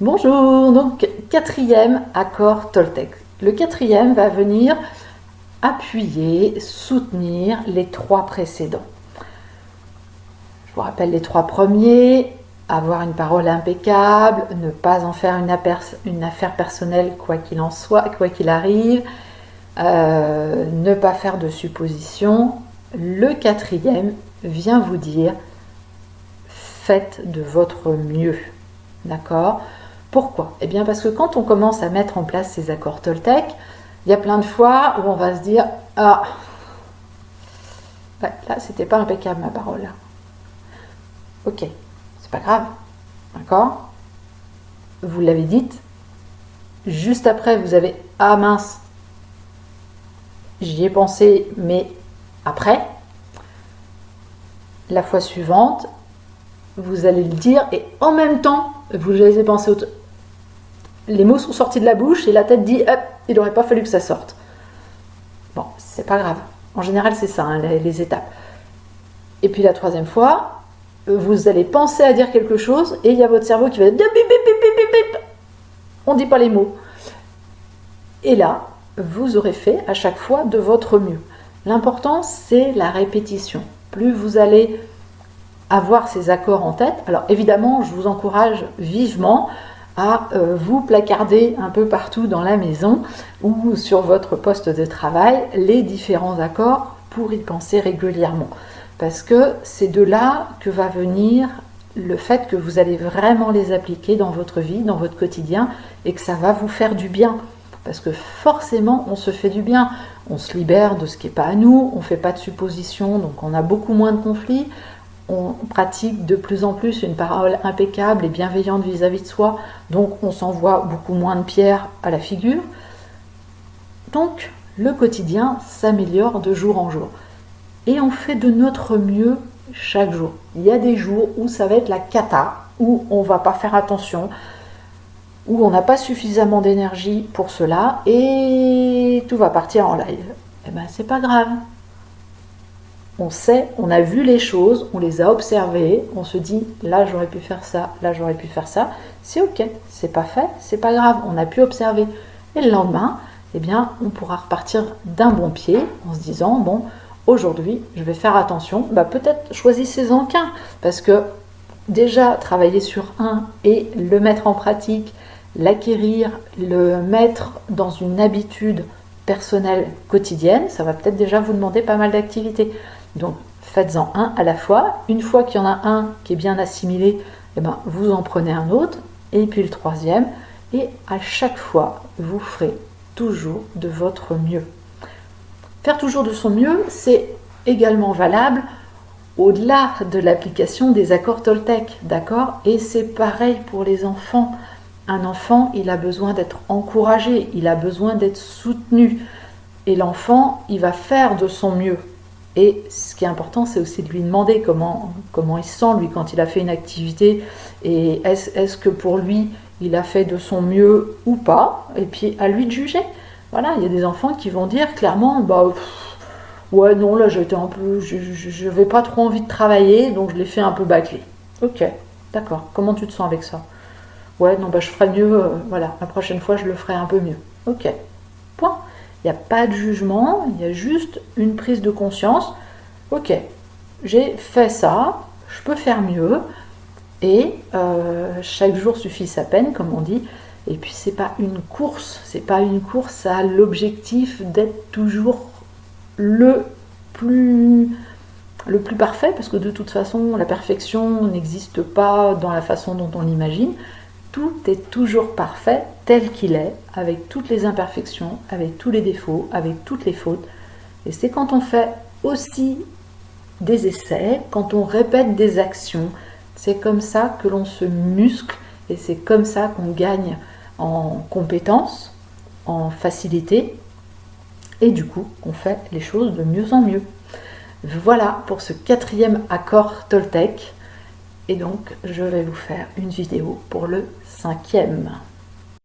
Bonjour, donc quatrième accord Toltec. Le quatrième va venir appuyer, soutenir les trois précédents. Je vous rappelle les trois premiers, avoir une parole impeccable, ne pas en faire une, affaire personnelle quoi qu'il en soit, quoi qu'il arrive, euh, ne pas faire de suppositions. Le quatrième vient vous dire, faites de votre mieux. D'accord? Pourquoi? Eh bien parce que quand on commence à mettre en place ces accords Toltec, il y a plein de fois où on va se dire « Ah, là, c'était pas impeccable ma parole. Ok, c'est pas grave. D'accord? Vous l'avez dite. Juste après, vous avez « Ah mince, j'y ai pensé, mais après, la fois suivante, vous allez le dire et en même temps, vous avez pensé au les mots sont sortis de la bouche et la tête dit hop, il n'aurait pas fallu que ça sorte. Bon, c'est pas grave. En général, c'est ça, hein, les, étapes. Et puis la troisième fois, vous allez penser à dire quelque chose et il y a votre cerveau qui va dire on ne dit pas les mots. Et là, vous aurez fait à chaque fois de votre mieux. L'important, c'est la répétition. Plus vous allez avoir ces accords en tête, alors évidemment, je vous encourage vivement à euh, vous placarder un peu partout dans la maison ou sur votre poste de travail les différents accords pour y penser régulièrement. Parce que c'est de là que va venir le fait que vous allez vraiment les appliquer dans votre vie, dans votre quotidien, et que ça va vous faire du bien. Parce que forcément, on se fait du bien. On se libère de ce qui n'est pas à nous, on ne fait pas de suppositions, donc on a beaucoup moins de conflits on pratique de plus en plus une parole impeccable et bienveillante vis-à-vis de soi, donc on s'envoie beaucoup moins de pierres à la figure. Donc le quotidien s'améliore de jour en jour. Et on fait de notre mieux chaque jour. Il y a des jours où ça va être la cata, où on va pas faire attention, où on n'a pas suffisamment d'énergie pour cela, et tout va partir en live. Eh ben c'est pas grave, on sait, on a vu les choses, on les a observées, on se dit là j'aurais pu faire ça, là j'aurais pu faire ça, c'est ok, c'est pas fait, c'est pas grave, on a pu observer. Et le lendemain, eh bien, on pourra repartir d'un bon pied en se disant bon, aujourd'hui je vais faire attention, bah, peut-être choisissez-en qu'un, parce que déjà travailler sur un et le mettre en pratique, l'acquérir, le mettre dans une habitude personnelle quotidienne, ça va peut-être déjà vous demander pas mal d'activités. Donc faites-en un à la fois. Une fois qu'il y en a un qui est bien assimilé, eh ben, vous en prenez un autre, et puis le troisième, et à chaque fois, vous ferez toujours de votre mieux. Faire toujours de son mieux, c'est également valable au-delà de l'application des accords Toltec, d'accord? Et c'est pareil pour les enfants. Un enfant, il a besoin d'être encouragé, il a besoin d'être soutenu. Et l'enfant, il va faire de son mieux. Et ce qui est important, c'est aussi de lui demander comment, il se sent, lui, quand il a fait une activité. Et est-ce que pour lui, il a fait de son mieux ou pas? Et puis à lui de juger. Voilà, il y a des enfants qui vont dire clairement, bah, ouais, non, là, j'étais un peu, je n'avais pas trop envie de travailler, donc je l'ai fait un peu bâclé. Ok, d'accord. Comment tu te sens avec ça? Ouais, non, bah, je ferai mieux, euh, voilà, la prochaine fois, je le ferai un peu mieux. Ok, point. Il n'y a pas de jugement, il y a juste une prise de conscience. Ok, j'ai fait ça, je peux faire mieux. Et euh, chaque jour suffit sa peine, comme on dit. Et puis c'est pas une course, c'est pas une course à l'objectif d'être toujours le plus le plus parfait, parce que de toute façon la perfection n'existe pas dans la façon dont on l'imagine tout est toujours parfait tel qu'il est, avec toutes les imperfections, avec tous les défauts, avec toutes les fautes. Et c'est quand on fait aussi des essais, quand on répète des actions, c'est comme ça que l'on se muscle et c'est comme ça qu'on gagne en compétence, en facilité et du coup on fait les choses de mieux en mieux. Voilà pour ce quatrième accord Toltec. Et donc, je vais vous faire une vidéo pour le cinquième.